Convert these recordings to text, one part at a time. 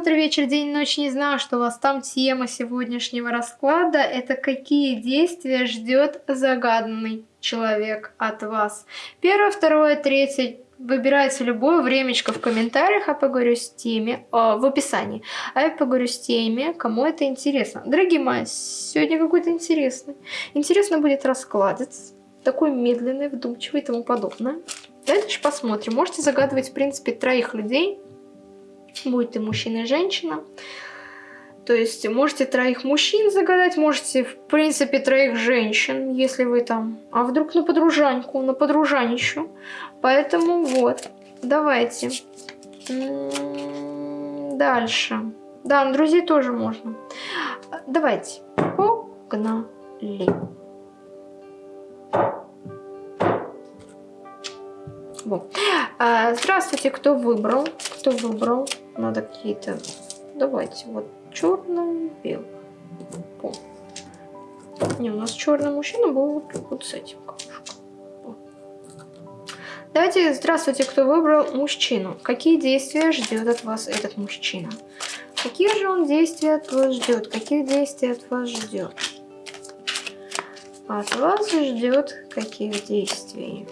утро, вечер, день, ночь. Не знаю, что у вас там тема сегодняшнего расклада. Это какие действия ждет загаданный человек от вас. Первое, второе, третье. Выбирайте любое времечко в комментариях, а поговорю с теми, э, в описании. А я поговорю с теми, кому это интересно. Дорогие мои, сегодня какой-то интересный. Интересно будет раскладец. Такой медленный, вдумчивый и тому подобное. Дальше посмотрим. Можете загадывать, в принципе, троих людей. Будет и мужчина, и женщина. То есть можете троих мужчин загадать, можете, в принципе, троих женщин, если вы там... А вдруг на подружаньку, на подружанищу. Поэтому вот, давайте. Дальше. Да, на друзей тоже можно. Давайте. Погнали. Вот. А, здравствуйте, кто выбрал? Кто выбрал? Надо какие-то... Давайте, вот черный, белый. Не, у нас черный мужчина был вот, вот с этим. Давайте, здравствуйте, кто выбрал мужчину. Какие действия ждет от вас этот мужчина? Какие же он действия от вас ждет? Каких действий от вас ждет? От вас ждет каких действий?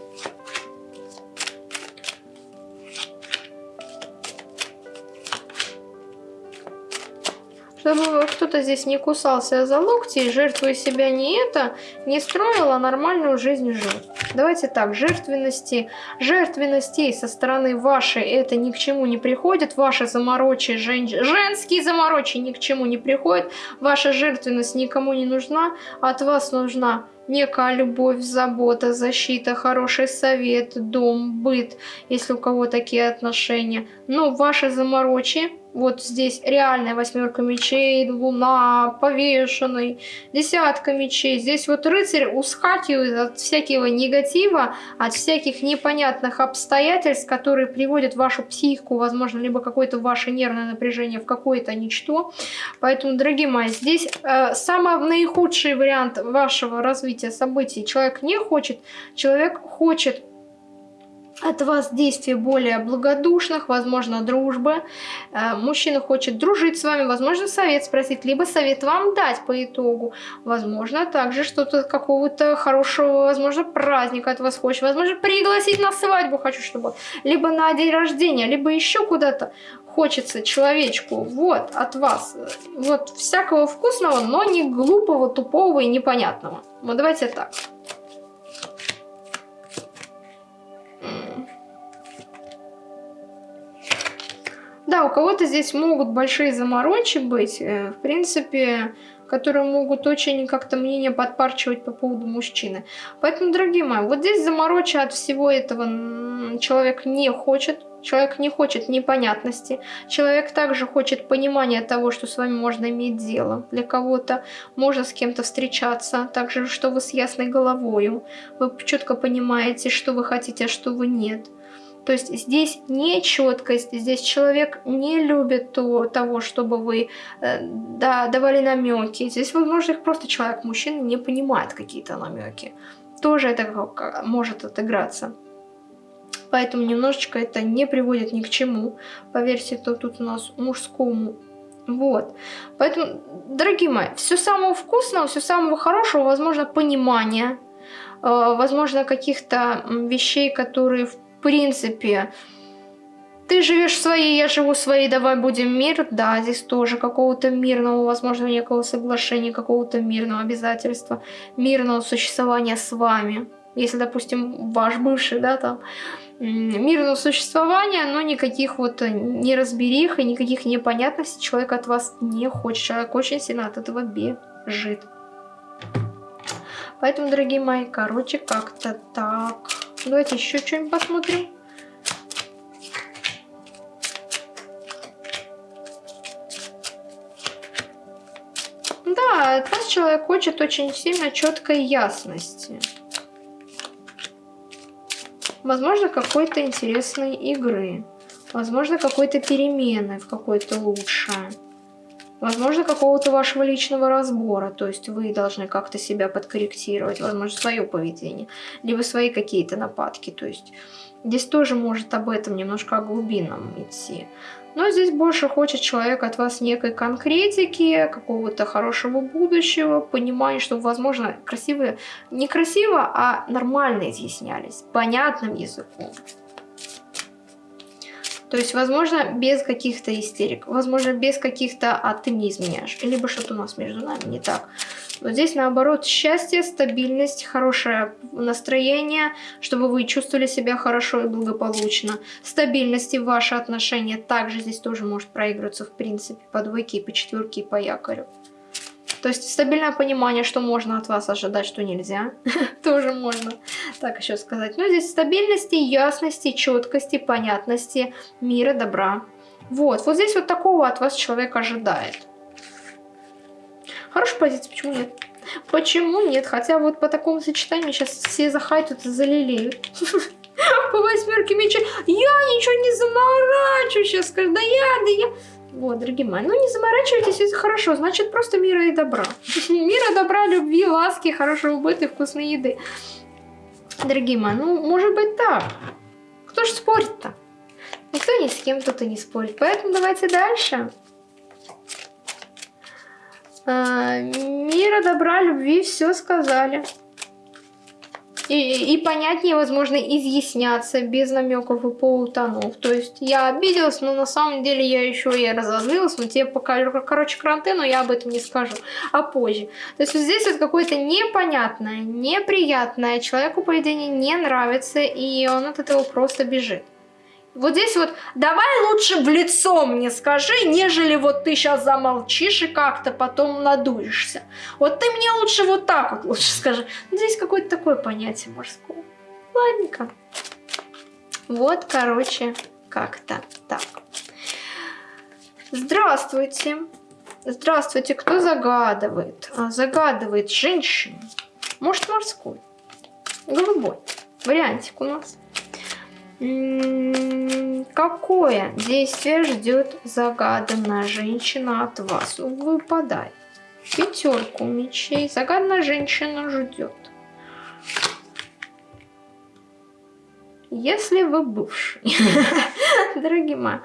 Чтобы кто-то здесь не кусался за локти, жертвуя себя не это, не строил, а нормальную жизнь жил. Давайте так, жертвенности, жертвенностей со стороны вашей это ни к чему не приходит, ваши заморочи, жен, женские заморочи ни к чему не приходят, ваша жертвенность никому не нужна, от вас нужна некая любовь, забота, защита, хороший совет, дом, быт, если у кого такие отношения. Но ваши заморочи вот здесь реальная восьмерка мечей, луна, повешенный, десятка мечей. Здесь вот рыцарь ускакивает от всякого негатива, от всяких непонятных обстоятельств, которые приводят вашу психику, возможно, либо какое-то ваше нервное напряжение в какое-то ничто. Поэтому, дорогие мои, здесь э, самый наихудший вариант вашего развития событий. Человек не хочет, человек хочет от вас действий более благодушных, возможно, дружбы. Э, мужчина хочет дружить с вами, возможно, совет спросить, либо совет вам дать по итогу. Возможно, также что-то какого-то хорошего, возможно, праздника от вас хочет. Возможно, пригласить на свадьбу хочу, чтобы... Либо на день рождения, либо еще куда-то хочется человечку. Вот, от вас. Вот, всякого вкусного, но не глупого, тупого и непонятного. Вот давайте так. Да, у кого-то здесь могут большие заморочи быть, э, в принципе, которые могут очень как-то мнение подпарчивать по поводу мужчины. Поэтому, дорогие мои, вот здесь заморочи от всего этого человек не хочет. Человек не хочет непонятности. Человек также хочет понимания того, что с вами можно иметь дело. Для кого-то можно с кем-то встречаться. Также, что вы с ясной головою. Вы четко понимаете, что вы хотите, а что вы нет. То есть здесь не четкость, здесь человек не любит то, того, чтобы вы э, да, давали намеки. Здесь, возможно, их просто человек, мужчина, не понимает какие-то намеки. Тоже это может отыграться. Поэтому немножечко это не приводит ни к чему. Поверьте, то тут у нас мужскому вот. Поэтому, дорогие мои, все самого вкусного, все самого хорошего, возможно, понимание, э, возможно, каких-то вещей, которые в в принципе, ты живешь своей, я живу своей, давай будем мир. Да, здесь тоже какого-то мирного, возможно, некого соглашения, какого-то мирного обязательства, мирного существования с вами. Если, допустим, ваш бывший, да, там, мирного существования, но никаких вот неразберих и никаких непонятностей человек от вас не хочет. Человек очень сильно от этого бежит. Поэтому, дорогие мои, короче, как-то так. Давайте еще что-нибудь посмотрим. Да, от вас человек хочет очень сильно четкой ясности. Возможно, какой-то интересной игры. Возможно, какой-то перемены в какой-то лучшее. Возможно, какого-то вашего личного разбора, то есть вы должны как-то себя подкорректировать, возможно, свое поведение, либо свои какие-то нападки, то есть здесь тоже может об этом немножко о глубинном идти. Но здесь больше хочет человек от вас некой конкретики, какого-то хорошего будущего, понимания, чтобы, возможно, красивые, не красиво, а нормально изъяснялись, понятным языком. То есть, возможно, без каких-то истерик, возможно, без каких-то «а ты мне изменяешь», либо что-то у нас между нами не так. Вот здесь, наоборот, счастье, стабильность, хорошее настроение, чтобы вы чувствовали себя хорошо и благополучно. Стабильность и ваши отношения также здесь тоже может проигрываться, в принципе, по двойке, по четверке и по якорю. То есть стабильное понимание, что можно от вас ожидать, что нельзя. Тоже можно так еще сказать. Но здесь стабильности, ясности, четкости, понятности, мира, добра. Вот, вот здесь вот такого от вас человек ожидает. Хорошая позиция, почему нет? Почему нет? Хотя вот по такому сочетанию сейчас все захайтят и залилеют. По восьмерке мечей. Я ничего не заморачиваю сейчас. Да я, да я. Вот, дорогие мои, ну не заморачивайтесь, это хорошо, значит просто мира и добра. Мира, добра, любви, ласки, хорошего быта вкусной еды. Дорогие мои, ну может быть так. Кто ж спорит-то? Никто ни с кем тут и не спорит. Поэтому давайте дальше. А, мира, добра, любви, все сказали. И, понятнее, возможно, изъясняться без намеков и полутонов. То есть я обиделась, но на самом деле я еще и разозлилась, но тебе покажу, короче, кранты, но я об этом не скажу, а позже. То есть вот здесь вот какое-то непонятное, неприятное, человеку поведение не нравится, и он от этого просто бежит. Вот здесь вот, давай лучше в лицо мне скажи, нежели вот ты сейчас замолчишь и как-то потом надуешься. Вот ты мне лучше вот так вот лучше скажи. Здесь какое-то такое понятие мужское. Ладненько. Вот, короче, как-то так. Здравствуйте. Здравствуйте, кто загадывает? А, загадывает женщина. Может, морской. Голубой. Вариантик у нас. Какое действие ждет загаданная женщина от вас? Выпадай. Пятерку мечей. Загаданная женщина ждет. Если вы бывший. Дорогие мои.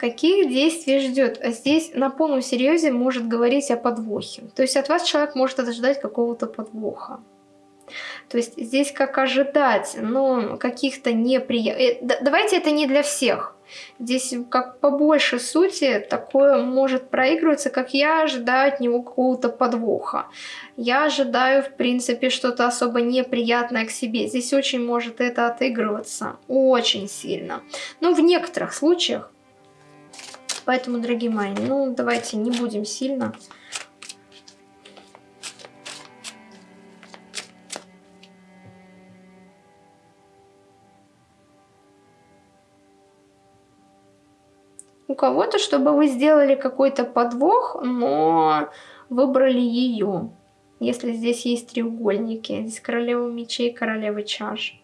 Каких действий ждет. А здесь на полном серьезе может говорить о подвохе. То есть от вас человек может ожидать какого-то подвоха. То есть здесь как ожидать, но каких-то неприятных... Э, давайте это не для всех. Здесь как по большей сути такое может проигрываться, как я ожидаю от него какого-то подвоха. Я ожидаю, в принципе, что-то особо неприятное к себе. Здесь очень может это отыгрываться. Очень сильно. Но в некоторых случаях Поэтому, дорогие мои, ну давайте не будем сильно. У кого-то, чтобы вы сделали какой-то подвох, но выбрали ее. Если здесь есть треугольники, здесь королева мечей, королева чаш.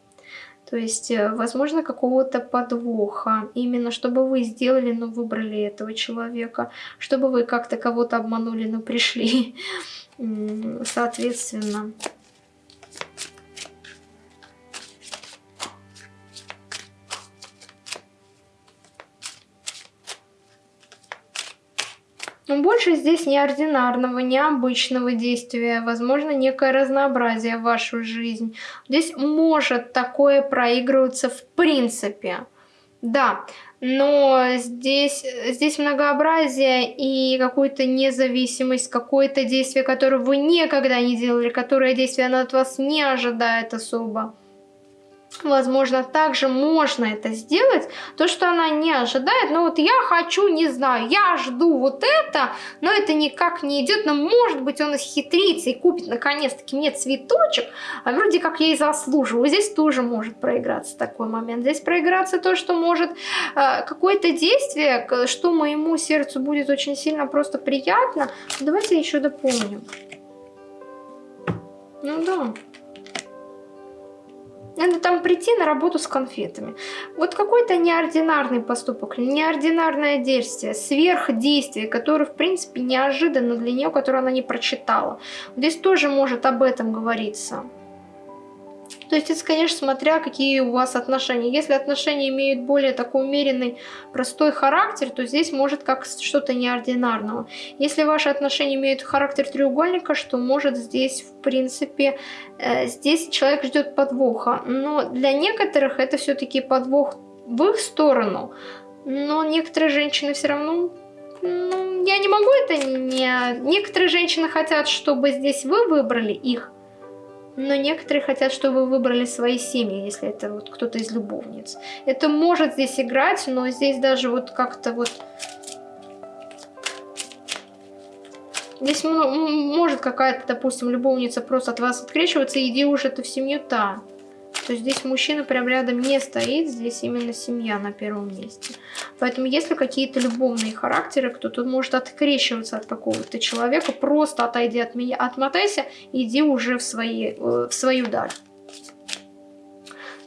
То есть, э, возможно, какого-то подвоха. Именно чтобы вы сделали, но выбрали этого человека. Чтобы вы как-то кого-то обманули, но пришли. Соответственно. Но больше здесь неординарного, необычного действия, возможно, некое разнообразие в вашу жизнь. Здесь может такое проигрываться в принципе. Да, но здесь, здесь многообразие и какую-то независимость, какое-то действие, которое вы никогда не делали, которое действие оно от вас не ожидает особо. Возможно, также можно это сделать, то, что она не ожидает, но вот я хочу, не знаю, я жду вот это, но это никак не идет, но может быть он исхитрится и купит наконец-таки мне цветочек, а вроде как я и заслуживаю. Здесь тоже может проиграться такой момент. Здесь проиграться то, что может э, какое-то действие, что моему сердцу будет очень сильно просто приятно. Давайте еще дополним. Ну да. Надо там прийти на работу с конфетами. Вот какой-то неординарный поступок, неординарное действие, сверхдействие, которое, в принципе, неожиданно для нее, которое она не прочитала. Здесь тоже может об этом говориться. То есть это, конечно, смотря какие у вас отношения. Если отношения имеют более такой умеренный, простой характер, то здесь может как что-то неординарного. Если ваши отношения имеют характер треугольника, что может здесь, в принципе, э, здесь человек ждет подвоха. Но для некоторых это все-таки подвох в их сторону. Но некоторые женщины все равно ну, я не могу это не... Некоторые женщины хотят, чтобы здесь вы выбрали их, но некоторые хотят, чтобы вы выбрали свои семьи, если это вот кто-то из любовниц. Это может здесь играть, но здесь даже вот как-то вот... Здесь может какая-то, допустим, любовница просто от вас открещиваться, иди уже ты в семью-то то здесь мужчина прям рядом не стоит, здесь именно семья на первом месте. Поэтому если какие-то любовные характеры, кто тут может открещиваться от какого-то человека, просто отойди от меня, отмотайся, иди уже в, свои, э, в свою даль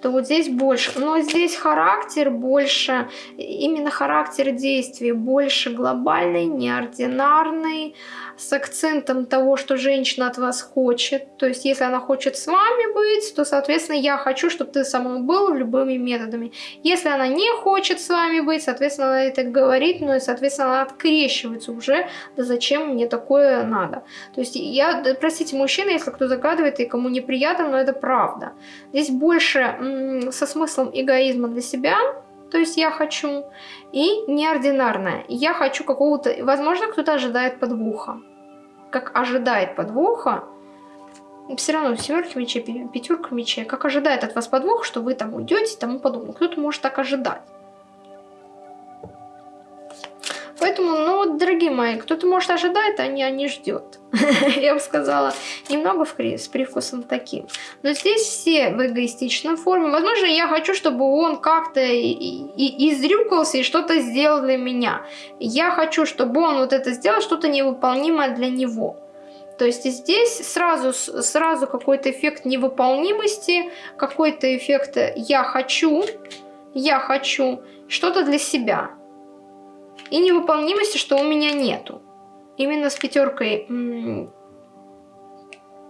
то вот здесь больше. Но здесь характер больше, именно характер действий больше глобальный, неординарный, с акцентом того, что женщина от вас хочет. То есть, если она хочет с вами быть, то, соответственно, я хочу, чтобы ты со мной был любыми методами. Если она не хочет с вами быть, соответственно, она это говорит, ну и, соответственно, она открещивается уже, да зачем мне такое надо. То есть, я, простите, мужчина, если кто загадывает и кому неприятно, но это правда. Здесь больше со смыслом эгоизма для себя, то есть я хочу, и неординарное. Я хочу какого-то, возможно, кто-то ожидает подвоха как ожидает подвоха, все равно семерки мечей, пятерка мечей, как ожидает от вас подвох, что вы там уйдете и тому подобное. Кто-то может так ожидать. Поэтому, ну, дорогие мои, кто-то может ожидать, а не, а не ждет. Я бы сказала, немного с привкусом таким. Но здесь все в эгоистичной форме. Возможно, я хочу, чтобы он как-то изрюкался и что-то сделал для меня. Я хочу, чтобы он вот это сделал, что-то невыполнимое для него. То есть здесь сразу, сразу какой-то эффект невыполнимости, какой-то эффект «я хочу», «я хочу», что-то для себя и невыполнимости, что у меня нету. Именно с пятеркой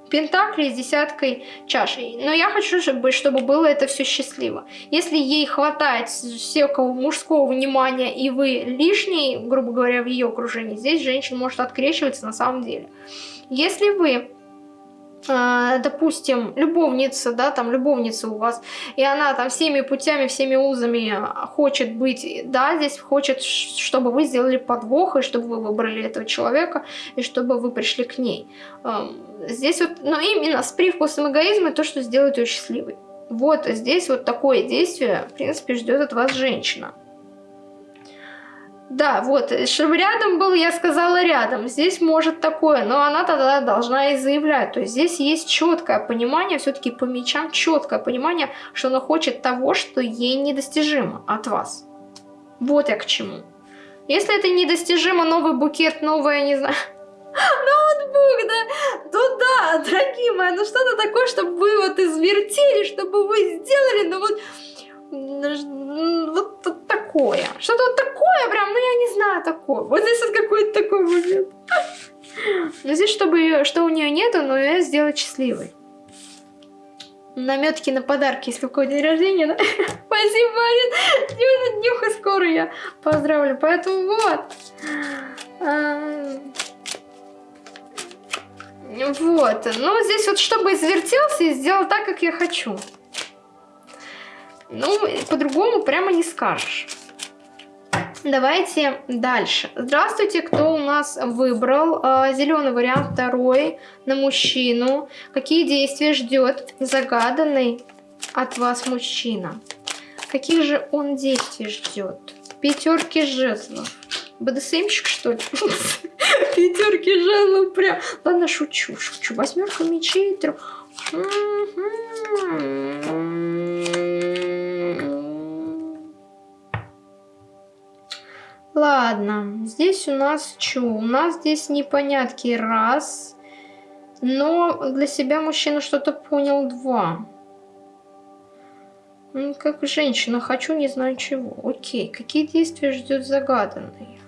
пентаклей с десяткой чашей. Но я хочу, чтобы, чтобы было это все счастливо. Если ей хватает всякого мужского внимания, и вы лишний, грубо говоря, в ее окружении, здесь женщина может открещиваться на самом деле. Если вы допустим, любовница, да, там любовница у вас, и она там всеми путями, всеми узами хочет быть, да, здесь хочет, чтобы вы сделали подвох, и чтобы вы выбрали этого человека, и чтобы вы пришли к ней. Здесь вот, ну, именно с привкусом эгоизма то, что сделает ее счастливой. Вот здесь вот такое действие, в принципе, ждет от вас женщина. Да, вот, чтобы рядом был, я сказала рядом. Здесь может такое, но она тогда должна и заявлять. То есть здесь есть четкое понимание, все-таки по мечам четкое понимание, что она хочет того, что ей недостижимо от вас. Вот я к чему. Если это недостижимо, новый букет, новое, не знаю, ноутбук, да, то да, дорогие мои, ну что-то такое, чтобы вы вот извертели, чтобы вы сделали, ну вот вот такое. Что-то вот такое прям, ну я не знаю такое. Вот здесь вот какой-то такой момент. Но здесь, чтобы что у нее нету, но ее сделать счастливой. Наметки на подарки, если у кого день рождения, да? Спасибо, Марин. Днюха, днюха, скоро я поздравлю. Поэтому вот. Вот. Ну, здесь вот, чтобы извертелся и сделал так, как я хочу. Ну, по-другому прямо не скажешь. Давайте дальше. Здравствуйте, кто у нас выбрал э, зеленый вариант второй на мужчину. Какие действия ждет загаданный от вас мужчина? Каких же он действий ждет? Пятерки жезлов. БДСМщик, что ли? Пятерки жезлов прям. Ладно, шучу, шучу. Восьмерка мечей. Трех. Ладно, здесь у нас что? У нас здесь непонятки раз. Но для себя мужчина что-то понял два. Ну, как женщина, хочу, не знаю чего. Окей, какие действия ждет загаданный?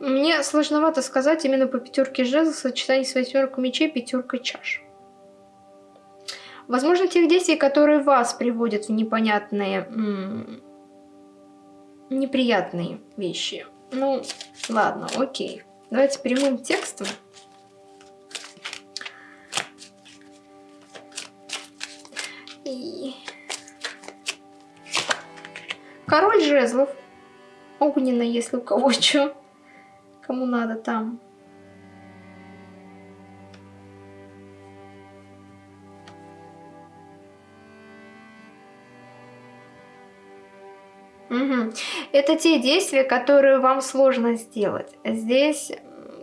Мне сложновато сказать именно по пятерке жезлов сочетание с восьмеркой мечей, пятеркой чаш. Возможно, тех действий, которые вас приводят в непонятные, неприятные вещи. Ну, ладно, окей. Давайте прямым текстом. И... Король жезлов. Огненно, если у кого что. Кому надо там. Угу. Это те действия, которые вам сложно сделать. Здесь,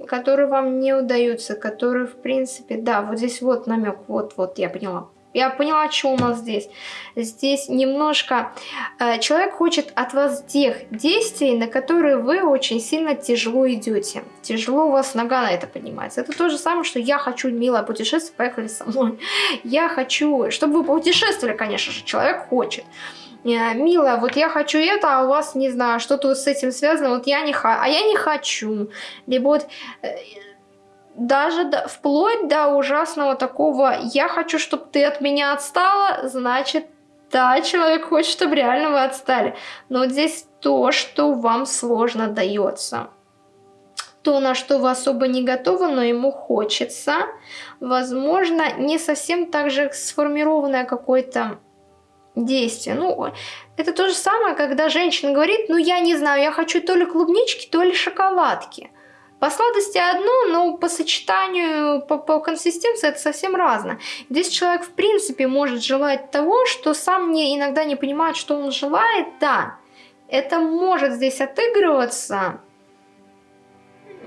которые вам не удаются, которые, в принципе, да, вот здесь вот намек, вот-вот, я поняла. Я поняла, что у нас здесь. Здесь немножко... Э, человек хочет от вас тех действий, на которые вы очень сильно тяжело идете. Тяжело у вас нога на это поднимается. Это то же самое, что я хочу, милое путешествие, поехали со мной. Я хочу... Чтобы вы путешествовали, конечно же, человек хочет. Э, милая, вот я хочу это, а у вас, не знаю, что-то с этим связано, вот я не хочу, а я не хочу. Либо вот э, даже до, вплоть до ужасного такого «я хочу, чтобы ты от меня отстала», значит, да, человек хочет, чтобы реально вы отстали. Но здесь то, что вам сложно дается. То, на что вы особо не готовы, но ему хочется. Возможно, не совсем так же сформированное какое-то действие. Ну, это то же самое, когда женщина говорит, ну, я не знаю, я хочу то ли клубнички, то ли шоколадки. По сладости одно, но по сочетанию, по, по консистенции это совсем разное. Здесь человек в принципе может желать того, что сам не, иногда не понимает, что он желает, да. Это может здесь отыгрываться,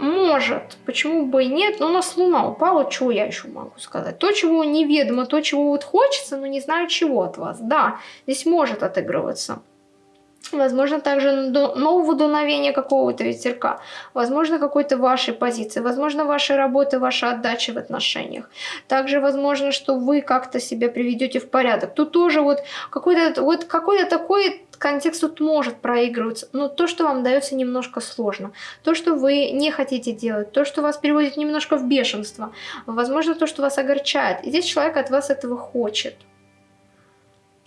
может, почему бы и нет, но у нас луна упала, чего я еще могу сказать? То, чего неведомо, то, чего вот хочется, но не знаю чего от вас. Да, здесь может отыгрываться. Возможно, также нового дуновения какого-то ветерка. Возможно, какой-то вашей позиции. Возможно, вашей работы, ваша отдача в отношениях. Также возможно, что вы как-то себя приведете в порядок. Тут тоже вот какой-то вот какой-то такой контекст тут может проигрываться, но то, что вам дается немножко сложно, то, что вы не хотите делать, то, что вас переводит немножко в бешенство, возможно, то, что вас огорчает. И здесь человек от вас этого хочет.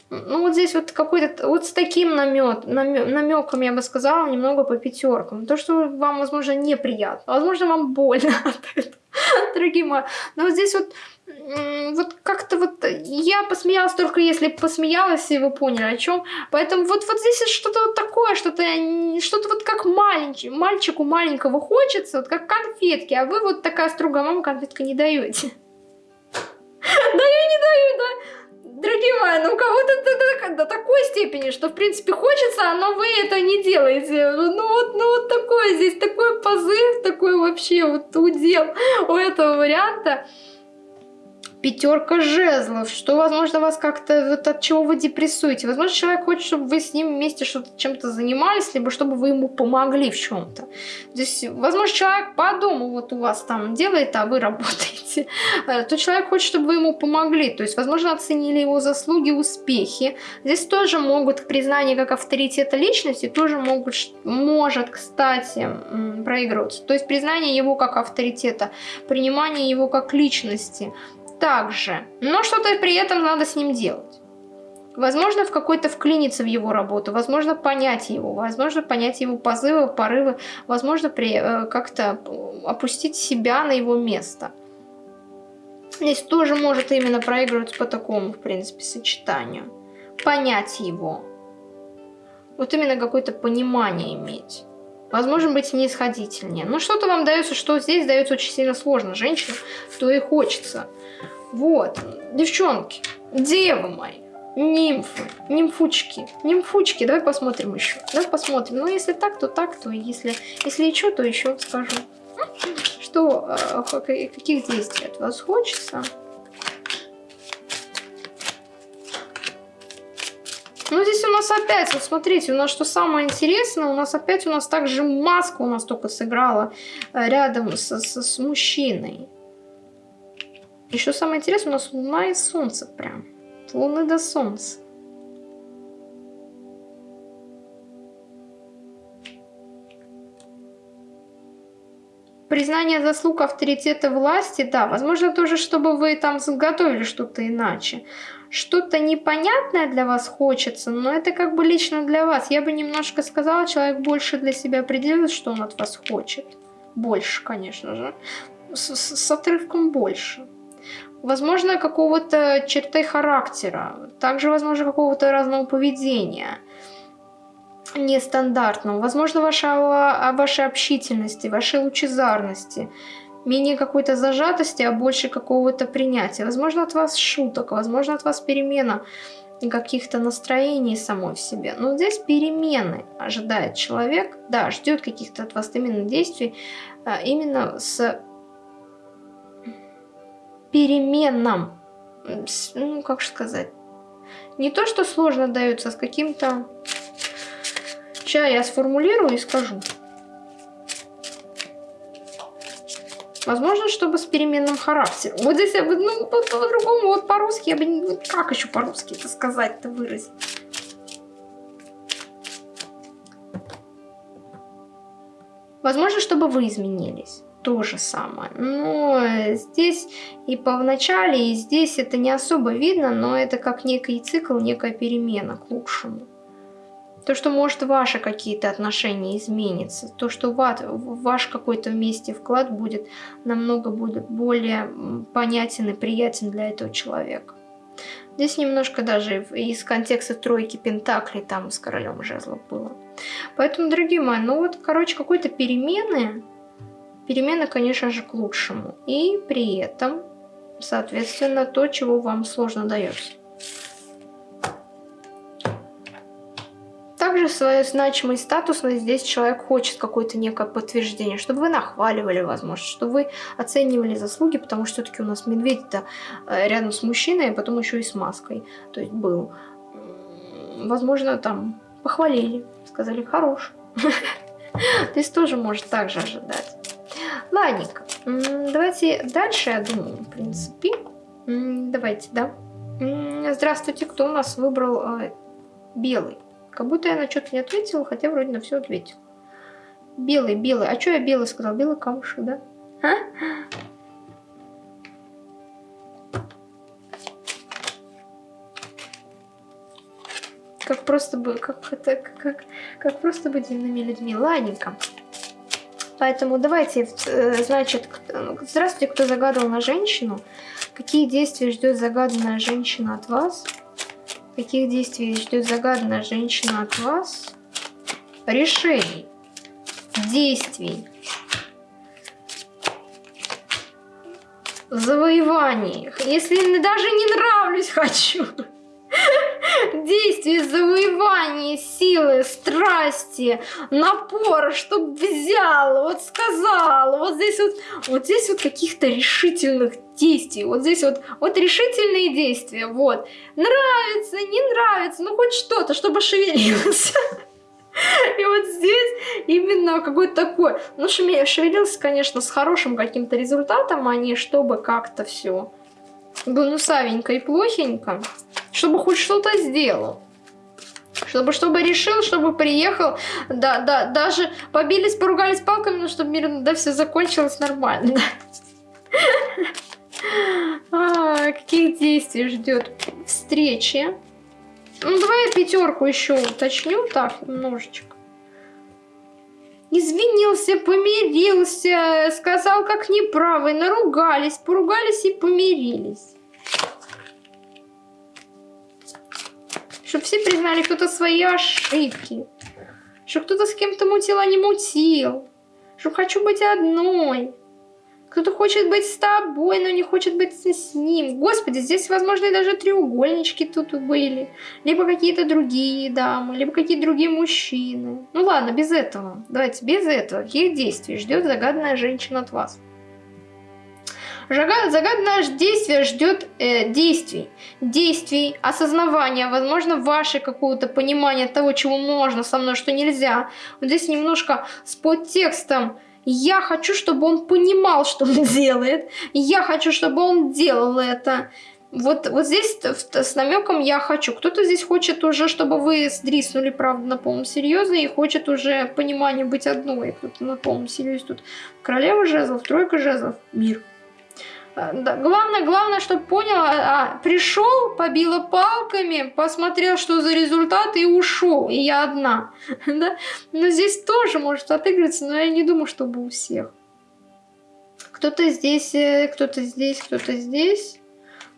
Ну вот здесь вот какой-то, вот с таким намет, намек, намеком, я бы сказала, немного по пятеркам. То, что вам, возможно, неприятно, возможно, вам больно от этого, дорогие мои. Но вот здесь вот, вот как-то вот, я посмеялась только если посмеялась, и вы поняли о чем. Поэтому вот, вот здесь что-то вот такое, что-то что-то вот как маленький, мальчику маленького хочется, вот как конфетки, а вы вот такая строгая мама конфетка не даете. Да я не даю, да дорогие мои, ну кого-то до, до, до такой степени, что в принципе хочется, но вы это не делаете. Ну вот, ну вот такой здесь, такой позыв, такой вообще вот удел у этого варианта пятерка жезлов, что, возможно, вас как-то, вот от чего вы депрессуете. Возможно, человек хочет, чтобы вы с ним вместе что-то чем-то занимались, либо чтобы вы ему помогли в чем-то. Здесь, возможно, человек по дому вот у вас там делает, а вы работаете. Э, то человек хочет, чтобы вы ему помогли. То есть, возможно, оценили его заслуги, успехи. Здесь тоже могут признание как авторитета личности, тоже могут, может, кстати, проигрываться. То есть, признание его как авторитета, принимание его как личности – также, но что-то при этом надо с ним делать. Возможно, в какой-то вклиниться в его работу, возможно, понять его, возможно, понять его позывы, порывы, возможно, э, как-то опустить себя на его место. Здесь тоже может именно проигрываться по такому, в принципе, сочетанию. Понять его. Вот именно какое-то понимание иметь. Возможно, быть снисходительнее. Но что-то вам дается, что здесь дается очень сильно сложно. Женщина, то и хочется. Вот, девчонки, девы мои, нимфы, нимфучки, нимфучки, давай посмотрим еще. Давай посмотрим. Ну, если так, то так, то если, если еще, то еще скажу. Что, э, каких действий от вас хочется? Здесь у нас опять, вот смотрите, у нас что самое интересное, у нас опять у нас также маска у нас только сыграла э, рядом с, с, с мужчиной. Еще самое интересное, у нас луна и солнце прям. Луны до солнца. Признание заслуг авторитета власти, да, возможно тоже, чтобы вы там заготовили что-то иначе. Что-то непонятное для вас хочется, но это как бы лично для вас. Я бы немножко сказала, человек больше для себя определил, что он от вас хочет. Больше, конечно же. С, с, с отрывком больше. Возможно, какого-то черты характера. Также, возможно, какого-то разного поведения нестандартного. Возможно, ваша, вашей общительности, вашей лучезарности, менее какой-то зажатости, а больше какого-то принятия. Возможно, от вас шуток, возможно, от вас перемена каких-то настроений самой в себе. Но здесь перемены ожидает человек, да, ждет каких-то от вас именно действий, а, именно с переменным, ну, как сказать, не то, что сложно дается, а с каким-то Сейчас я сформулирую и скажу. Возможно, чтобы с переменным характером. Вот здесь я бы, ну, по-другому, вот по-русски, я бы, ну, как еще по-русски это сказать-то выразить? Возможно, чтобы вы изменились. То же самое. Но здесь и по вначале, и здесь это не особо видно, но это как некий цикл, некая перемена к лучшему. То, что может ваши какие-то отношения изменится, то, что ваш какой-то вместе вклад будет намного более понятен и приятен для этого человека. Здесь немножко даже из контекста тройки пентаклей там с королем жезлов было. Поэтому, дорогие мои, ну вот, короче, какой-то перемены, перемены, конечно же, к лучшему. И при этом, соответственно, то, чего вам сложно дается. Также свою значимость статусность здесь человек хочет какое-то некое подтверждение, чтобы вы нахваливали, возможно, чтобы вы оценивали заслуги, потому что все-таки у нас медведь-то э, рядом с мужчиной, а потом еще и с маской, то есть был. Возможно, там похвалили, сказали «хорош». То есть тоже может так же ожидать. Ладненько, давайте дальше, я думаю, в принципе. Давайте, да. Здравствуйте, кто у нас выбрал э, белый? Как будто я на что-то не ответила, хотя вроде на все ответила. Белый, белый. А что я белый сказал? Белый камушек, да? А? Как просто бы, как это, как, как просто быть земными людьми. Ладненько. Поэтому давайте, э, значит, здравствуйте, кто загадывал на женщину. Какие действия ждет загаданная женщина от вас? Каких действий ждет загаданная женщина от вас? Решений, действий, завоеваний. Если даже не нравлюсь, хочу. Действия, завоевания, силы, страсти, напора, чтоб взял, вот сказал, вот здесь вот, вот здесь вот каких-то решительных действий, вот здесь вот, вот решительные действия, вот. Нравится, не нравится, ну хоть что-то, чтобы шевелился. И вот здесь именно какой-то такой, ну шевелился, конечно, с хорошим каким-то результатом, а не чтобы как-то все гнусавенько и плохенько, чтобы хоть что-то сделал. Чтобы, чтобы решил, чтобы приехал, да, да, даже побились, поругались палками, но чтобы мирно, да, все закончилось нормально. А, каких действий ждет встречи? Ну, давай я пятерку еще уточню, так, немножечко извинился, помирился, сказал, как неправый, наругались, поругались и помирились. Чтобы все признали кто-то свои ошибки. Что кто-то с кем-то мутил, а не мутил. Что хочу быть одной. Кто-то хочет быть с тобой, но не хочет быть с ним. Господи, здесь, возможно, даже треугольнички тут были. Либо какие-то другие дамы, либо какие-то другие мужчины. Ну ладно, без этого. Давайте, без этого. Каких действий ждет загаданная женщина от вас? Загадное действие ждет э, действий. Действий, осознавания, возможно, ваше какое-то понимание того, чего можно со мной, что нельзя. Вот здесь немножко с подтекстом я хочу, чтобы он понимал, что он делает. Я хочу, чтобы он делал это. Вот, вот здесь с намеком я хочу. Кто-то здесь хочет уже, чтобы вы сдриснули, правда, на полном серьезе, и хочет уже понимание быть одной. Кто-то на полном серьезе. Тут королева жезлов, тройка жезлов, мир. А, главное, главное, чтобы понял, а, пришел, побила палками, посмотрел, что за результат, и ушел. И я одна. да? Но здесь тоже может отыгрываться, но я не думаю, чтобы у всех. Кто-то здесь, э, кто-то здесь, кто-то здесь.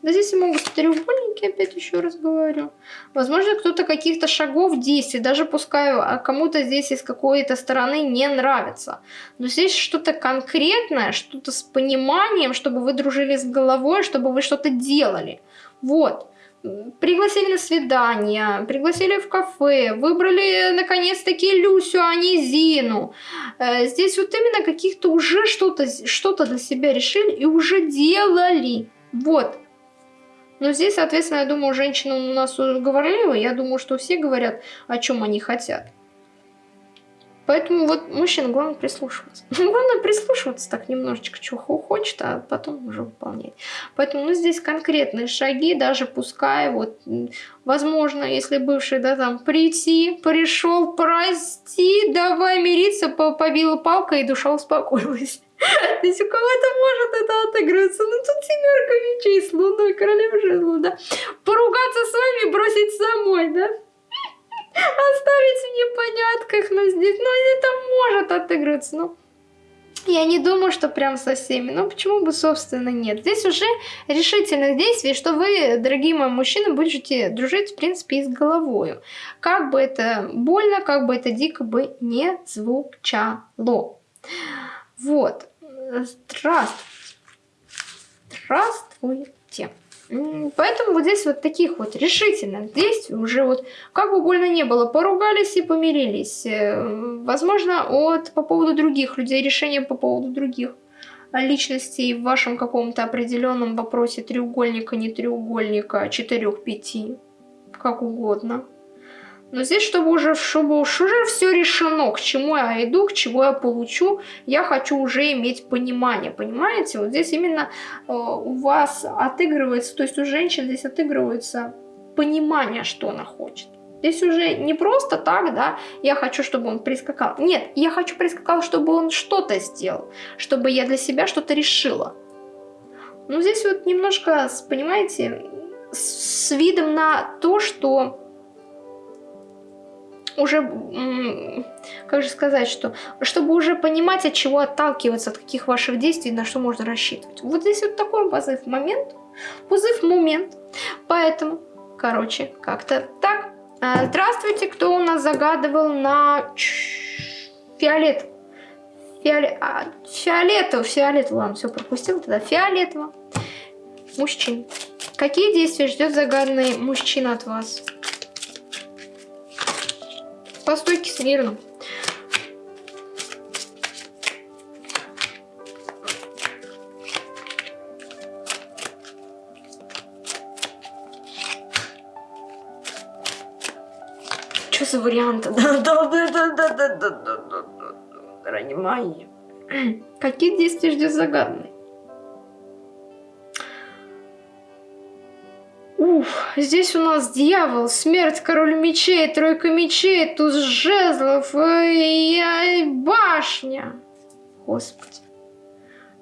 Да здесь могут треугольники, опять еще раз говорю. Возможно, кто-то каких-то шагов действий, даже пускай а кому-то здесь из какой-то стороны не нравится. Но здесь что-то конкретное, что-то с пониманием, чтобы вы дружили с головой, чтобы вы что-то делали. Вот. Пригласили на свидание, пригласили в кафе, выбрали наконец-таки Люсю, а не Зину. Э, здесь вот именно каких-то уже что-то что, -то, для себя решили и уже делали. Вот. Но здесь, соответственно, я думаю, женщина у нас говорливая. Я думаю, что все говорят, о чем они хотят. Поэтому вот мужчина главное прислушиваться. главное прислушиваться так немножечко, чего хочет, а потом уже выполнять. Поэтому ну, здесь конкретные шаги, даже пускай вот, возможно, если бывший, да, там, прийти, пришел, прости, давай мириться, побила палка и душа успокоилась. То есть у кого-то может это отыгрываться. Ну тут семерка мечей с луной, королева жезлов, да. Поругаться с вами, бросить самой, да. Оставить в непонятках, но здесь, ну это может отыгрываться, ну. Я не думаю, что прям со всеми. Ну, почему бы, собственно, нет. Здесь уже решительных действий, что вы, дорогие мои мужчины, будете дружить, в принципе, и с головой. Как бы это больно, как бы это дико бы не звучало. Вот. Здравствуйте. Здравствуйте. Поэтому вот здесь вот таких вот решительных действий уже вот, как бы больно не было, поругались и помирились. Э, возможно, от, по поводу других людей, решения по поводу других личностей в вашем каком-то определенном вопросе треугольника, не треугольника, четырех, пяти, как угодно. Но здесь, чтобы уже, чтобы уж уже все решено, к чему я иду, к чему я получу, я хочу уже иметь понимание, понимаете? Вот здесь именно э, у вас отыгрывается, то есть у женщин здесь отыгрывается понимание, что она хочет. Здесь уже не просто так, да, я хочу, чтобы он прискакал. Нет, я хочу прискакал, чтобы он что-то сделал, чтобы я для себя что-то решила. Но здесь вот немножко, понимаете, с видом на то, что уже, как же сказать, что, чтобы уже понимать, от чего отталкиваться, от каких ваших действий, на что можно рассчитывать. Вот здесь вот такой позыв момент, позыв момент. Поэтому, короче, как-то так. А, здравствуйте, кто у нас загадывал на фиолет? Фиолет, а, фиолетово, фиолетово, ладно, все пропустил тогда. Фиолетово. Мужчин. Какие действия ждет загаданный мужчина от вас? По стойке смирно. Что за вариант? Понимание. Какие действия ждет загадный? Уф, здесь у нас дьявол, смерть, король мечей, тройка мечей, туз жезлов и башня. Господи,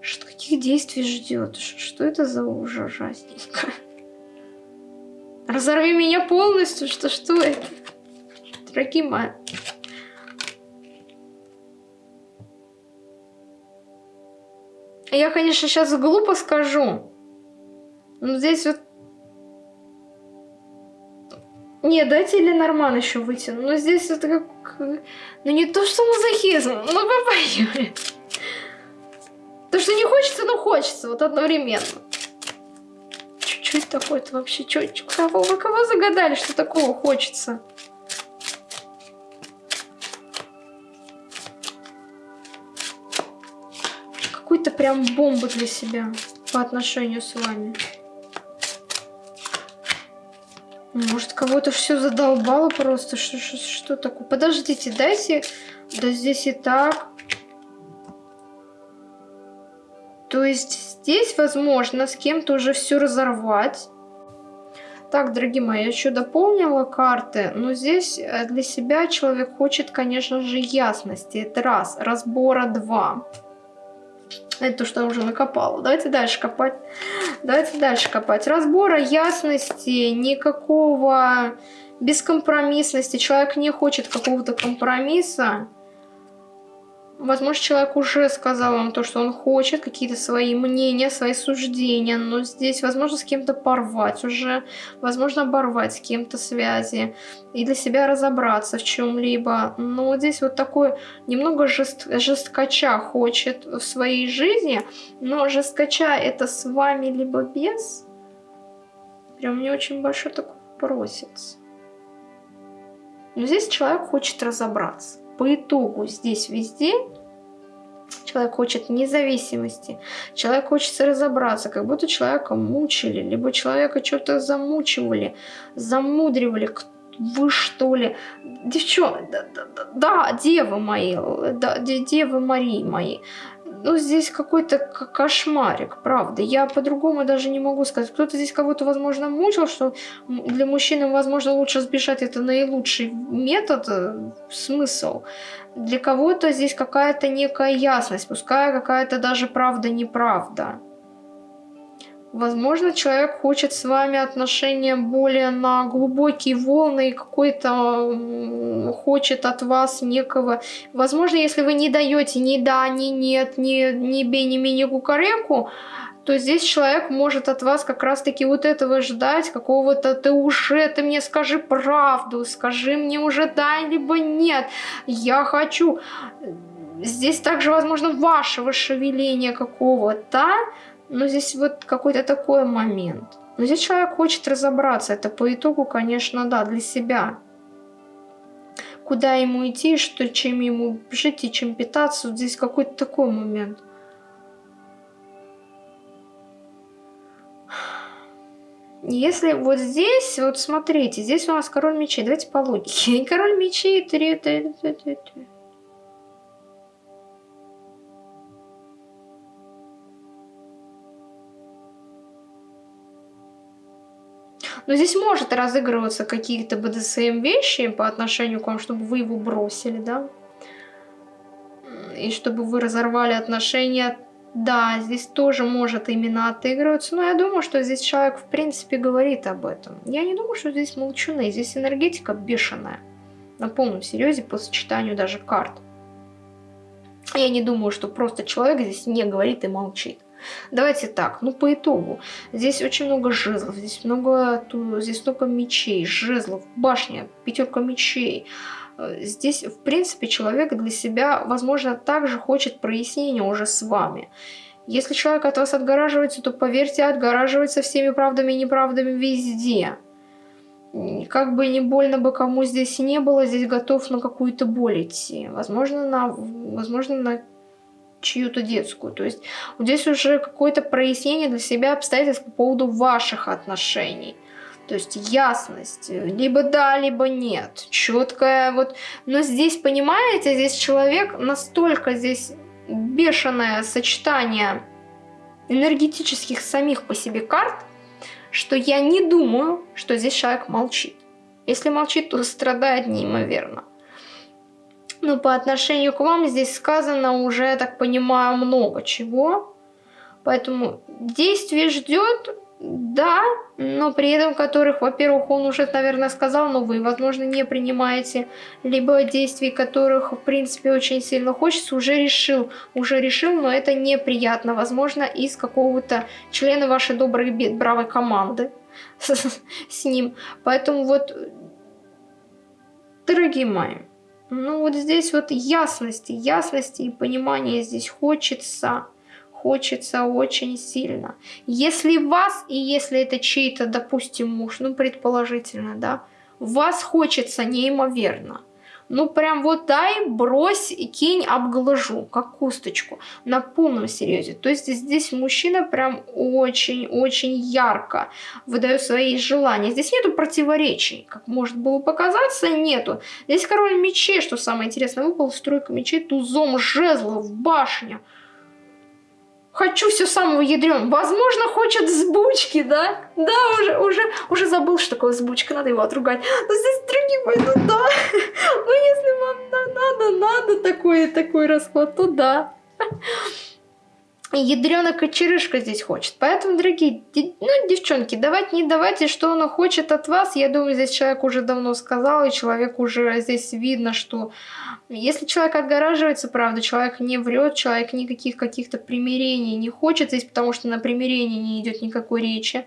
что каких действий ждет? Что это за ужасненько? Разорви меня полностью, что что это? Дорогие мои. Я, конечно, сейчас глупо скажу, но здесь вот не, дайте Ленорман еще вытяну. Но здесь это как... Ну не то, что мазохизм, ну вы поняли. То, что не хочется, но хочется. Вот одновременно. Это такое-то вообще? Чё, чё, кого, вы кого загадали, что такого хочется? Какую-то прям бомбу для себя по отношению с вами. Может, кого-то все задолбало просто? Что, что, что такое? Подождите, дайте... Да здесь и так. То есть здесь, возможно, с кем-то уже все разорвать. Так, дорогие мои, я еще дополнила карты, но здесь э, для себя человек хочет, конечно же, ясности. Это раз. Разбора два. Это то, что я уже накопала. Давайте дальше копать. Давайте дальше копать. Разбора, ясности, никакого бескомпромиссности. Человек не хочет какого-то компромисса. Возможно, человек уже сказал вам то, что он хочет, какие-то свои мнения, свои суждения, но здесь, возможно, с кем-то порвать уже, возможно, оборвать с кем-то связи и для себя разобраться в чем-либо. Но здесь вот такой немного жест, жесткача хочет в своей жизни, но жесткача это с вами либо без. Прям мне очень большой такой просится. Но здесь человек хочет разобраться по итогу здесь везде человек хочет независимости, человек хочет разобраться, как будто человека мучили, либо человека что-то замучивали, замудривали, вы что ли? Девчонки, да, да, да, девы мои, да, девы Марии мои, ну, здесь какой-то кошмарик, правда. Я по-другому даже не могу сказать. Кто-то здесь кого-то, возможно, мучил, что для мужчины, возможно, лучше сбежать. Это наилучший метод, э, смысл. Для кого-то здесь какая-то некая ясность, пускай какая-то даже правда-неправда. Возможно, человек хочет с вами отношения более на глубокие волны и какой-то хочет от вас некого... Возможно, если вы не даете ни да, ни нет, ни, ни бей, ни ми, ни кукареку, то здесь человек может от вас как раз-таки вот этого ждать, какого-то ты уже, ты мне скажи правду, скажи мне уже да, либо нет, я хочу. Здесь также, возможно, вашего шевеления какого-то, но здесь вот какой-то такой момент. Но здесь человек хочет разобраться. Это по итогу, конечно, да, для себя. Куда ему идти, что, чем ему жить и чем питаться. Вот здесь какой-то такой момент. Если вот здесь, вот смотрите, здесь у нас король мечей. Давайте по логике. Король мечей, три, три, три, три, три. Но здесь может разыгрываться какие-то БДСМ вещи по отношению к вам, чтобы вы его бросили, да? И чтобы вы разорвали отношения. Да, здесь тоже может именно отыгрываться, но я думаю, что здесь человек в принципе говорит об этом. Я не думаю, что здесь молчуны, здесь энергетика бешеная. На полном серьезе по сочетанию даже карт. Я не думаю, что просто человек здесь не говорит и молчит. Давайте так, ну по итогу. Здесь очень много жезлов, здесь много, здесь много мечей, жезлов, башня, пятерка мечей. Э, здесь, в принципе, человек для себя, возможно, также хочет прояснения уже с вами. Если человек от вас отгораживается, то, поверьте, отгораживается всеми правдами и неправдами везде. Как бы не больно бы кому здесь не было, здесь готов на какую-то боль идти. Возможно, на, возможно, на чью-то детскую. То есть здесь уже какое-то прояснение для себя обстоятельств по поводу ваших отношений. То есть ясность, либо да, либо нет, четкая вот. Но здесь, понимаете, здесь человек настолько здесь бешеное сочетание энергетических самих по себе карт, что я не думаю, что здесь человек молчит. Если молчит, то страдает неимоверно. Но по отношению к вам здесь сказано уже, я так понимаю, много чего. Поэтому действие ждет, да, но при этом которых, во-первых, он уже, наверное, сказал, но вы, возможно, не принимаете, либо действий которых, в принципе, очень сильно хочется, уже решил, уже решил, но это неприятно, возможно, из какого-то члена вашей доброй, бравой команды с ним. Поэтому вот, дорогие мои, ну вот здесь вот ясности, ясности и понимания здесь хочется, хочется очень сильно. Если вас, и если это чей-то, допустим, муж, ну предположительно, да, вас хочется неимоверно. Ну прям вот дай, брось, кинь, обглажу, как кусточку, на полном серьезе. То есть здесь мужчина прям очень-очень ярко выдает свои желания. Здесь нету противоречий, как может было показаться, нету. Здесь король мечей, что самое интересное, выпал стройка мечей тузом жезлов, башня. Хочу все самого ядрен. Возможно, хочет сбучки, да? Да, уже, уже, уже забыл, что такое сбучка, надо его отругать. Но здесь другие пойдут, да. Ну, если вам надо, надо такой, такой расклад, то да. Ядрёна кочерышка здесь хочет. Поэтому, дорогие, ну, девчонки, давайте не давайте, что он хочет от вас. Я думаю, здесь человек уже давно сказал, и человек уже здесь видно, что если человек отгораживается, правда, человек не врет, человек никаких каких-то примирений не хочет здесь, потому что на примирении не идет никакой речи.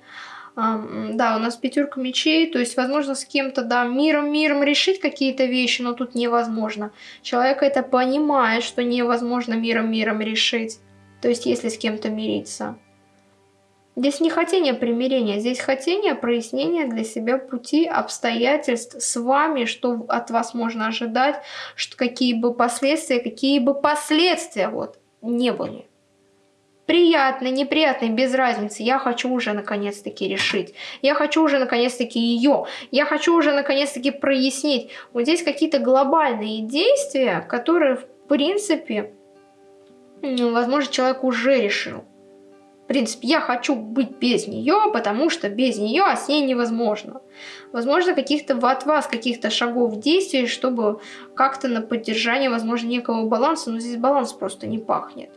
Да, у нас пятерка мечей, то есть, возможно, с кем-то, да, миром-миром решить какие-то вещи, но тут невозможно. Человек это понимает, что невозможно миром-миром решить. То есть, если с кем-то мириться. Здесь не хотение примирения, здесь хотение прояснения для себя пути, обстоятельств с вами, что от вас можно ожидать, что какие бы последствия, какие бы последствия вот не были. Приятные, неприятные, без разницы. Я хочу уже наконец-таки решить. Я хочу уже наконец-таки ее. Я хочу уже наконец-таки прояснить. Вот здесь какие-то глобальные действия, которые в принципе возможно, человек уже решил. В принципе, я хочу быть без нее, потому что без нее, а с ней невозможно. Возможно, каких-то от вас каких-то шагов действий, чтобы как-то на поддержание, возможно, некого баланса, но здесь баланс просто не пахнет.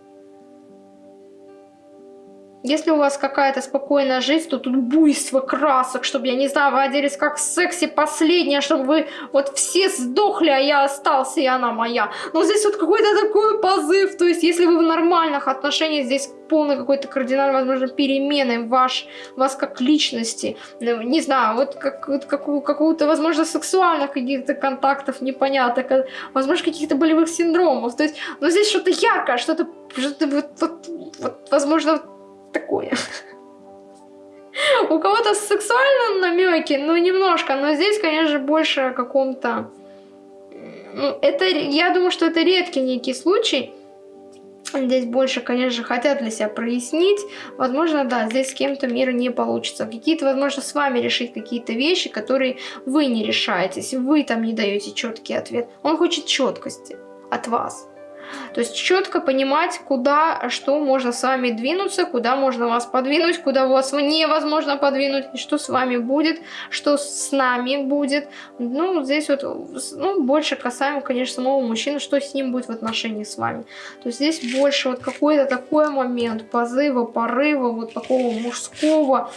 Если у вас какая-то спокойная жизнь, то тут буйство красок, чтобы, я не знаю, вы оделись как секси последняя, чтобы вы вот все сдохли, а я остался, и она моя. Но здесь вот какой-то такой позыв, то есть если вы в нормальных отношениях, здесь полный какой-то кардинальный, возможно, перемены ваш, вас как личности, ну, не знаю, вот как, какого-то, возможно, сексуальных каких-то контактов непонятных, возможно, каких-то болевых синдромов, то есть, но здесь что-то яркое, что-то, что вот, вот, вот, возможно, такое. У кого-то сексуальные намеки, ну немножко, но здесь, конечно, больше о каком-то... Ну, это, я думаю, что это редкий некий случай. Здесь больше, конечно, хотят для себя прояснить. Возможно, да, здесь с кем-то мира не получится. Какие-то, возможно, с вами решить какие-то вещи, которые вы не решаетесь. Вы там не даете четкий ответ. Он хочет четкости от вас. То есть четко понимать, куда, что можно с вами двинуться, куда можно вас подвинуть, куда вас невозможно подвинуть, и что с вами будет, что с нами будет. Ну, здесь вот ну, больше касаемо, конечно, самого мужчины, что с ним будет в отношении с вами. То есть здесь больше вот какой-то такой момент позыва, порыва, вот такого мужского,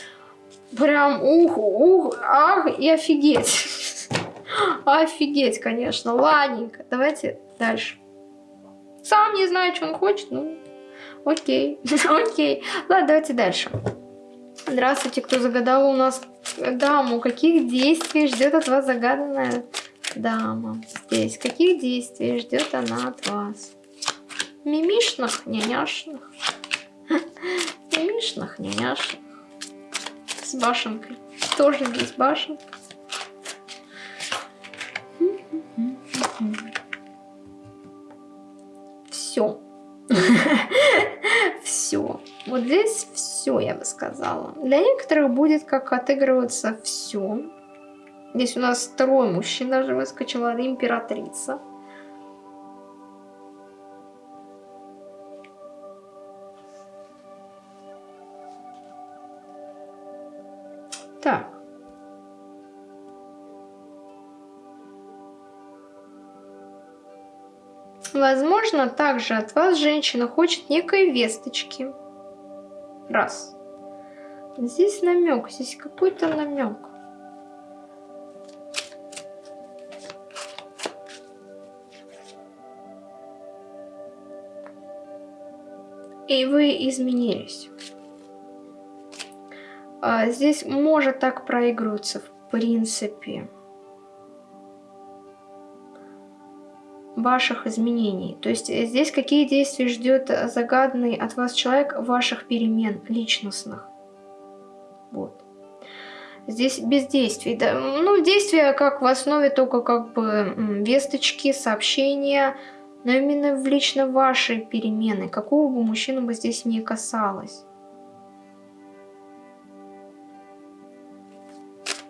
прям ух, ух, ах и офигеть. Офигеть, конечно. Ладненько, давайте дальше. Сам не знает, что он хочет, ну, окей, окей. Ладно, давайте дальше. Здравствуйте, кто загадал у нас даму. Каких действий ждет от вас загаданная дама? Здесь. Каких действий ждет она от вас? Мимишных, няняшных. Мимишных, няняшных. С башенкой. Тоже здесь башенка. Все. все. Вот здесь все, я бы сказала. Для некоторых будет как отыгрываться все. Здесь у нас второй мужчина даже выскочила, императрица. Так. Возможно, также от вас женщина хочет некой весточки. Раз. Здесь намек, здесь какой-то намек. И вы изменились. А здесь может так проигрываться в принципе. Ваших изменений. То есть э, здесь какие действия ждет загаданный от вас человек ваших перемен личностных. Вот. Здесь бездействие. Да? Ну, действия как в основе только как бы весточки, сообщения, но именно в лично вашей перемены, какого бы мужчину бы здесь не касалось.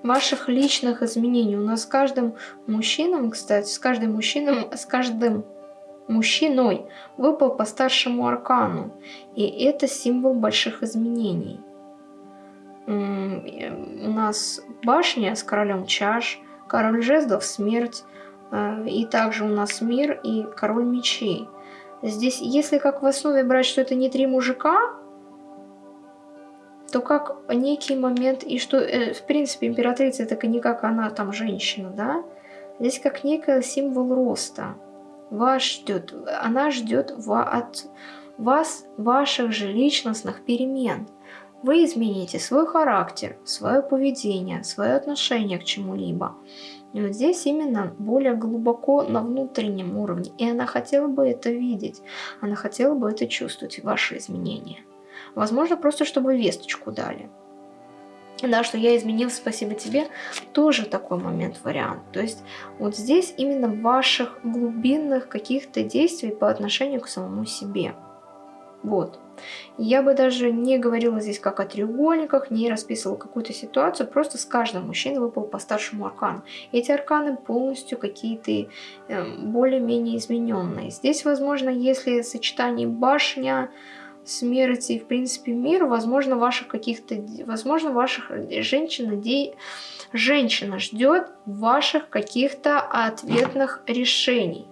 Ваших личных изменений. У нас с каждым мужчином, кстати, с каждым мужчином, с каждым мужчиной выпал по старшему аркану. И это символ больших изменений у нас башня с королем чаш, король жезлов смерть, э, и также у нас мир и король мечей. Здесь, если как в основе брать, что это не три мужика, то как некий момент, и что, э, в принципе, императрица это не как она там женщина, да? Здесь как некий символ роста. Вас ждет, она ждет от вас ваших же личностных перемен. Вы измените свой характер, свое поведение, свое отношение к чему-либо. И вот здесь именно более глубоко на внутреннем уровне. И она хотела бы это видеть. Она хотела бы это чувствовать, ваши изменения. Возможно, просто чтобы весточку дали. Да, что я изменил, спасибо тебе, тоже такой момент, вариант. То есть вот здесь именно ваших глубинных каких-то действий по отношению к самому себе. Вот. Я бы даже не говорила здесь как о треугольниках, не расписывала какую-то ситуацию, просто с каждым мужчиной выпал по старшему аркану. Эти арканы полностью какие-то э, более-менее измененные. Здесь, возможно, если сочетание башня, смерти и, в принципе, мир, возможно, ваших каких-то, возможно, ваших женщин, де... женщина ждет ваших каких-то ответных решений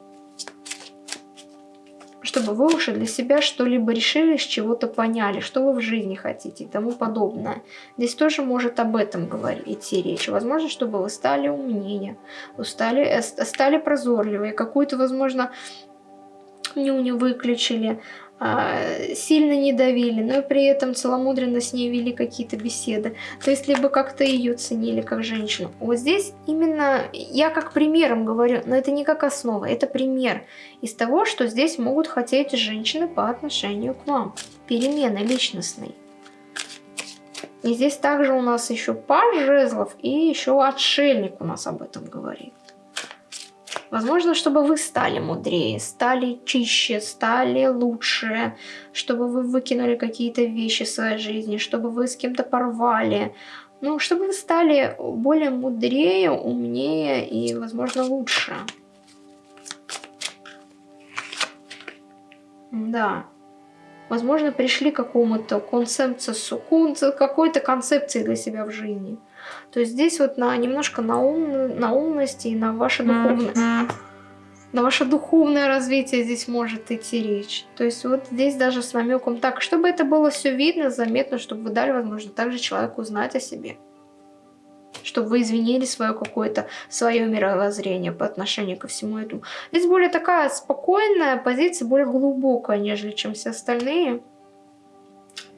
чтобы вы уже для себя что-либо решили, с чего-то поняли, что вы в жизни хотите и тому подобное. Здесь тоже может об этом говорить, идти речь. Возможно, чтобы вы стали умнее, вы стали, э, стали прозорливее, какую-то, возможно, нюню выключили, сильно не давили, но при этом целомудренно с ней вели какие-то беседы. То есть, либо как-то ее ценили как женщину. Вот здесь именно, я как примером говорю, но это не как основа, это пример из того, что здесь могут хотеть женщины по отношению к вам. Перемены личностной. И здесь также у нас еще паж жезлов и еще отшельник у нас об этом говорит. Возможно, чтобы вы стали мудрее, стали чище, стали лучше, чтобы вы выкинули какие-то вещи в своей жизни, чтобы вы с кем-то порвали. Ну, чтобы вы стали более мудрее, умнее и, возможно, лучше. Да. Возможно, пришли к какому-то концепцию, какой-то концепции для себя в жизни. То есть здесь вот на немножко на, ум, на умности и на ваше духовное, на ваше духовное развитие здесь может идти речь. То есть вот здесь даже с намеком так, чтобы это было все видно, заметно, чтобы вы дали возможность также человеку узнать о себе. Чтобы вы извинили свое какое-то, свое мировоззрение по отношению ко всему этому. Здесь более такая спокойная позиция, более глубокая, нежели чем все остальные.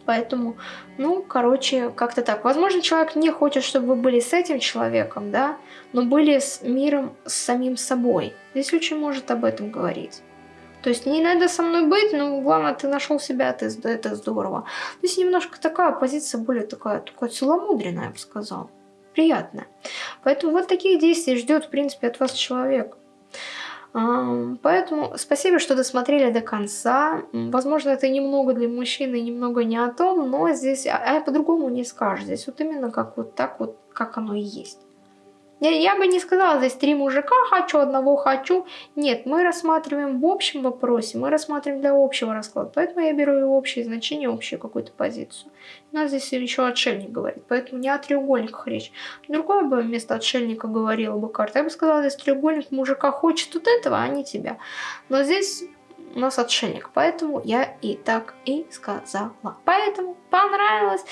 Поэтому, ну, короче, как-то так. Возможно, человек не хочет, чтобы вы были с этим человеком, да, но были с миром, с самим собой. Здесь очень может об этом говорить. То есть не надо со мной быть, но главное, ты нашел себя, ты, это здорово. Здесь немножко такая позиция, более такая, такая целомудренная, я бы сказала. Приятная. Поэтому вот таких действий ждет, в принципе, от вас человек. Поэтому спасибо, что досмотрели до конца. Возможно, это немного для мужчины, немного не о том, но здесь, а, а по-другому не скажешь. Здесь вот именно как вот так вот, как оно и есть. Я, я бы не сказала, здесь три мужика хочу, одного хочу. Нет, мы рассматриваем в общем вопросе, мы рассматриваем для общего расклада. Поэтому я беру и общее значение, общую какую-то позицию. У нас здесь еще отшельник говорит, поэтому не о треугольниках речь. Другое бы вместо отшельника говорила бы карта. Я бы сказала, здесь треугольник мужика хочет вот этого, а не тебя. Но здесь у нас отшельник. Поэтому я и так и сказала. Поэтому понравилось,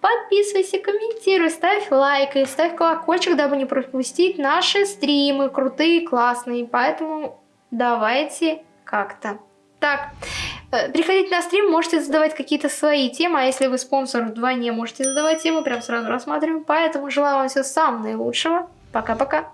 подписывайся, комментируй, ставь лайк и ставь колокольчик, дабы не пропустить наши стримы крутые, классные. Поэтому давайте как-то так. Э, приходите на стрим, можете задавать какие-то свои темы, а если вы спонсор вдвойне, можете задавать темы, прям сразу рассматриваем. Поэтому желаю вам всего самого наилучшего. Пока-пока.